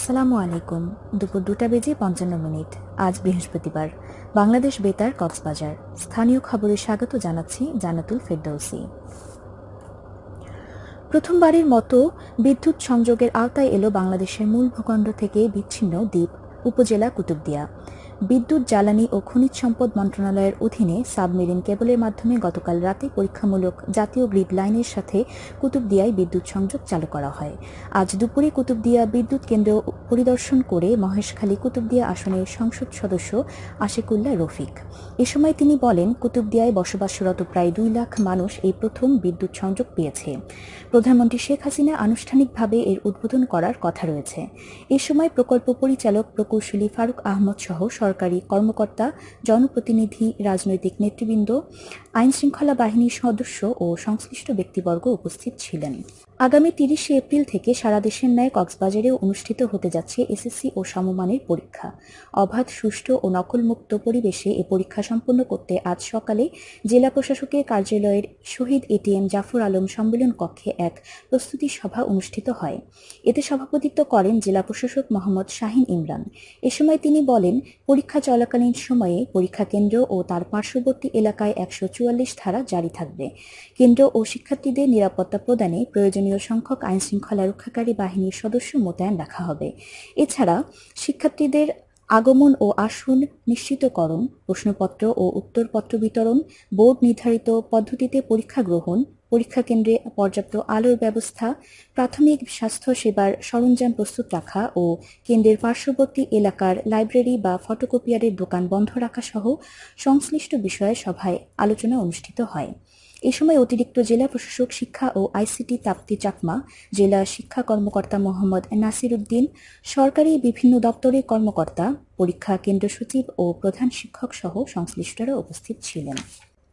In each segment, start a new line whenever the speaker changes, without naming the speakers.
আসসালামু আলাইকুম। দুপুর দুটা বেজে পঞ্চান্ন মিনিট। আজ বৃহস্পতিবার। বাংলাদেশ বেতার কক্সবাজার। স্থানীয় খবরে স্বাগত জানাচ্ছি জানাতুল ফেরদৌসি। প্রথমবারের মতো বিদ্যুৎ সংযোগের আওতায় এলো বাংলাদেশের মূল ভূখণ্ড থেকে বিচ্ছিন্ন দ্বীপ, উপজেলা কুতুবদিয়া। বিদ্যুৎ, জ্বালানি ও খনিজ সম্পদ মন্ত্রণালয়ের অধীনে সাবমেরিন কেবলের মাধ্যমে গতকাল রাতে পরীক্ষামূলক জাতীয় গ্রিড লাইনের সাথে কুতুবদিয়ায় বিদ্যুৎ সংযোগ চালু করা হয়। আজ দুপুরে কুতুবদিয়া বিদ্যুৎ কেন্দ্র পরিদর্শন করে মহেশখালী কুতুবদিয়া আসনের সংসদ সদস্য আশিকুল্লাহ রফিক। এ সময় তিনি বলেন, কুতুবদিয়ায় বসবাসরত প্রায় দুই লাখ মানুষ এই প্রথম বিদ্যুৎ সংযোগ পেয়েছে। প্রধানমন্ত্রী শেখ হাসিনা আনুষ্ঠানিকভাবে এর উদ্বোধন করার কথা রয়েছে। এ সময় প্রকল্প পরিচালক প্রকৌশলী ফারুক আহমদ সহ সরকারি কর্মকর্তা, জনপ্রতিনিধি, রাজনৈতিক নেতৃবৃন্দ, আইনশৃঙ্খলা বাহিনীর সদস্য ও সংশ্লিষ্ট ব্যক্তিবর্গ উপস্থিত ছিলেন। আগামী তিরিশে এপ্রিল থেকে সারা দেশের ন্যায় কক্সবাজারেও অনুষ্ঠিত হতে যাচ্ছে এসএসসি ও সমমানের পরীক্ষা। অবাধ, সুষ্ঠু ও নকলমুক্ত পরিবেশে এ পরীক্ষা সম্পন্ন করতে আজ সকালে জেলা প্রশাসকের কার্যালয়ের শহীদ এটিএম জাফর আলম সম্মেলন কক্ষে এক প্রস্তুতি সভা অনুষ্ঠিত হয়। এতে সভাপতিত্ব করেন জেলা প্রশাসক মোহাম্মদ শাহিন ইমরান। এ সময় তিনি বলেন, পরীক্ষা চলাকালীন সময়ে পরীক্ষা কেন্দ্র ও তার পার্শ্ববর্তী এলাকায় একশো চুয়াল্লিশ ধারা জারি থাকবে। কেন্দ্র ও শিক্ষার্থীদের নিরাপত্তা প্রদানে প্রয়োজনীয় প্রয়োজনীয় সংখ্যক আইনশৃঙ্খলা রক্ষাকারী বাহিনীর সদস্য মোতায়েন রাখা হবে। এছাড়া শিক্ষার্থীদের আগমন ও আসন নিশ্চিতকরণ, প্রশ্নপত্র ও উত্তরপত্র বিতরণ, বোর্ড নির্ধারিত পদ্ধতিতে পরীক্ষা গ্রহণ, পরীক্ষা কেন্দ্রে পর্যাপ্ত আলোর ব্যবস্থা, প্রাথমিক স্বাস্থ্য সেবার সরঞ্জাম প্রস্তুত রাখা ও কেন্দ্রের পার্শ্ববর্তী এলাকার লাইব্রেরি বা ফটোকপিয়ারের দোকান বন্ধ রাখা সহ সংশ্লিষ্ট বিষয়ে সভায় আলোচনা অনুষ্ঠিত হয়। এ সময় অতিরিক্ত জেলা প্রশাসক শিক্ষা ও আইসিটি তাপ্তি চাকমা, জেলা শিক্ষা কর্মকর্তা মোহাম্মদ নাসির উদ্দিন সরকারি বিভিন্ন দপ্তরের কর্মকর্তা, পরীক্ষা কেন্দ্র সচিব ও প্রধান শিক্ষক সহ সংশ্লিষ্টরা উপস্থিত ছিলেন।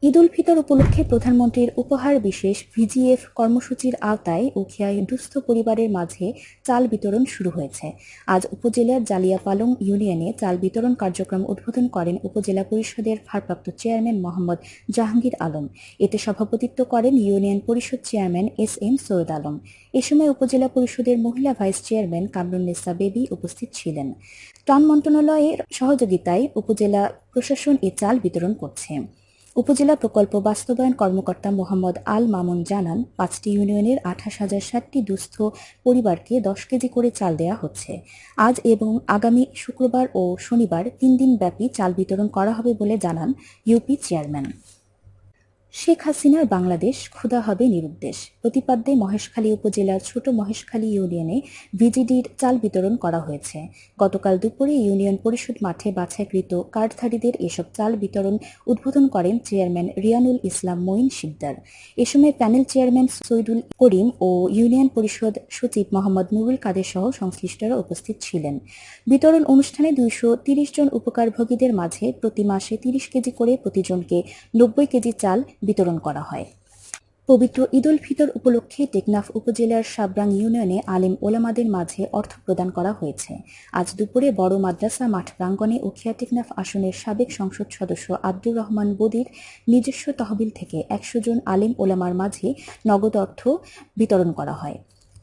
ঈদ উল ফিতর উপলক্ষে প্রধানমন্ত্রীর উপহার বিশেষ ভিজিএফ কর্মসূচির আওতায় উখিয়ায় দুস্থ পরিবারের মাঝে চাল বিতরণ শুরু হয়েছে। আজ উপজেলার জালিয়াপালং ইউনিয়নে চাল বিতরণ কার্যক্রম উদ্বোধন করেন উপজেলা পরিষদের ভারপ্রাপ্ত চেয়ারম্যান মোহাম্মদ জাহাঙ্গীর আলম। এতে সভাপতিত্ব করেন ইউনিয়ন পরিষদ chairman S M Syed Alam. এ সময় উপজেলা পরিষদের মহিলা ভাইস চেয়ারম্যান কামরুন্নেসা বেবি উপস্থিত ছিলেন। ত্রাণ মন্ত্রণালয়ের সহযোগিতায় উপজেলা প্রশাসন এ চাল বিতরণ করছে। উপজেলা প্রকল্প বাস্তবায়ন কর্মকর্তা মোহাম্মদ আল মামুন জানান, পাঁচটি ইউনিয়নের আঠাশ হাজার ষাটটি দুস্থ পরিবারকে দশ কেজি করে চাল দেয়া হচ্ছে। আজ এবং আগামী শুক্রবার ও শনিবার তিন দিন ব্যাপী চাল বিতরণ করা হবে বলে জানান ইউপি চেয়ারম্যান। শেখ হাসিনার বাংলাদেশ ক্ষুধা হবে নিরুদ্দেশ। প্রতিপাদ্যে মহেশখালী উপজেলার ছোট মহেশখালী ইউনিয়নে ভিজিডির চাল বিতরণ করা হয়েছে। গতকাল দুপুরে ইউনিয়ন পরিষদ মাঠে বাছাইকৃত কার্ডধারীদের এসব চাল বিতরণ উদ্বোধন করেন চেয়ারম্যান রিয়ানুল ইসলাম মঈন শিকদার। এ সময় প্যানেল চেয়ারম্যান সৈদুল করিম ও ইউনিয়ন পরিষদ সচিব মোহাম্মদ নুরুল কাদের সহ সংশ্লিষ্টরা উপস্থিত ছিলেন। বিতরণ অনুষ্ঠানে দুইশো জন উপকারভোগীদের মাঝে প্রতি মাসে তিরিশ কেজি করে প্রতিজনকে নব্বই কেজি চাল বিতরণ করা হয়। পবিত্র ঈদ উল ফিতর উপলক্ষে টেকনাফ উপজেলার সাবরাং ইউনিয়নে আলেম ওলামাদের মাঝে অর্থ প্রদান করা হয়েছে। আজ দুপুরে বড় মাদ্রাসা মাঠ প্রাঙ্গণে উখিয়া টেকনাফ আসনের সাবেক সংসদ সদস্য আব্দুর রহমান বদির নিজস্ব তহবিল থেকে একশো জন আলিম ওলামার মাঝে নগদ অর্থ বিতরণ করা হয়।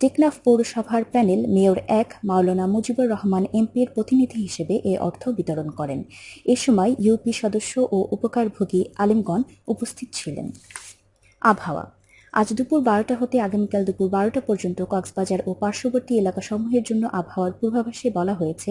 টেকনাফ পৌরসভার প্যানেল মেয়র এক মাওলানা মুজিবুর রহমান এমপির প্রতিনিধি হিসেবে এ অর্থ বিতরণ করেন। এ সময় ইউপি সদস্য ও উপকারভোগী আলিমগণ উপস্থিত ছিলেন। আবহাওয়া আজ দুপুর বারোটা হতে আগামীকাল দুপুর বারোটা পর্যন্ত কক্সবাজার ও পার্শ্ববর্তী এলাকাসমূহের জন্য আবহাওয়ার পূর্বাভাসে বলা হয়েছে,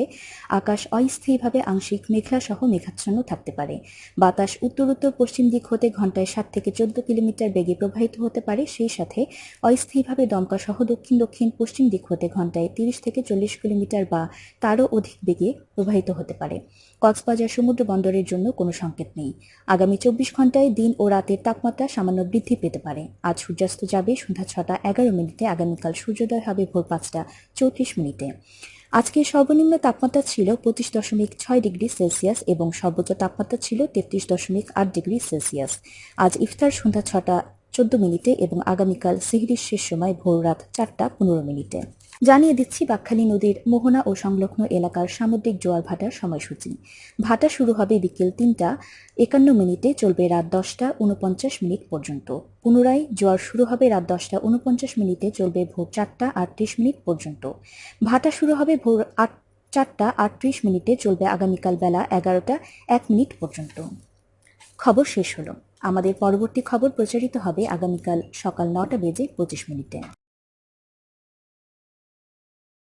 আকাশ অস্থায়ীভাবে আংশিক মেঘলা সহ মেঘাচ্ছন্ন থাকতে পারে। বাতাস উত্তর উত্তর পশ্চিম দিক হতে ঘন্টায় সাত থেকে চোদ্দ কিলোমিটার বেগে প্রবাহিত হতে পারে, সেই সাথে অস্থায়ীভাবে দমকা সহ দক্ষিণ দক্ষিণ পশ্চিম দিক হতে ঘন্টায় তিরিশ থেকে চল্লিশ কিলোমিটার বা তারও অধিক বেগে প্রবাহিত হতে পারে। কক্সবাজার সমুদ্র বন্দরের জন্য কোনো সংকেত নেই। আগামী চব্বিশ ঘন্টায় দিন ও রাতের তাপমাত্রা সামান্য বৃদ্ধি পেতে পারে। আজ সূর্যাস্ত যাবে। সন্ধ্যা ছটা, এগারো মিনিটে। আগামীকাল সূর্যোদয় হবে ভোর পাঁচটা, চৌত্রিশ মিনিটে। আজকে সর্বনিম্ন তাপমাত্রা ছিল পঁচিশ দশমিক ছয় ডিগ্রি সেলসিয়াস এবং সর্বোচ্চ তাপমাত্রা ছিল তেত্রিশ দশমিক আট ডিগ্রি সেলসিয়াস। আজ ইফতার সন্ধ্যা ছটা, চোদ্দ মিনিটে এবং আগামীকাল সিহরির শেষ সময় ভোর রাত চারটা, পনেরো মিনিটে। জানিয়ে দিচ্ছি, বাকখালী নদীর মোহনা ও সংলগ্ন এলাকার সামুদ্রিক জোয়ার ভাটার সময়সূচি। ভাটা শুরু হবে বিকেল তিনটা, একান্ন মিনিটে চলবে রাত দশটা উনপঞ্চাশ মিনিট পর্যন্ত। পুনরায় জোয়ার শুরু হবে রাত দশটা উনপঞ্চাশ মিনিটে, চলবে ভোর চারটা আটত্রিশ মিনিট পর্যন্ত। ভাটা শুরু হবে ভোর আট, চারটা আটত্রিশ মিনিটে, চলবে আগামীকাল বেলা এগারোটা এক মিনিট পর্যন্ত। খবর শেষ হলো। আমাদের পরবর্তী খবর প্রচারিত হবে আগামীকাল সকাল নটা বেজে পঁচিশ মিনিটে।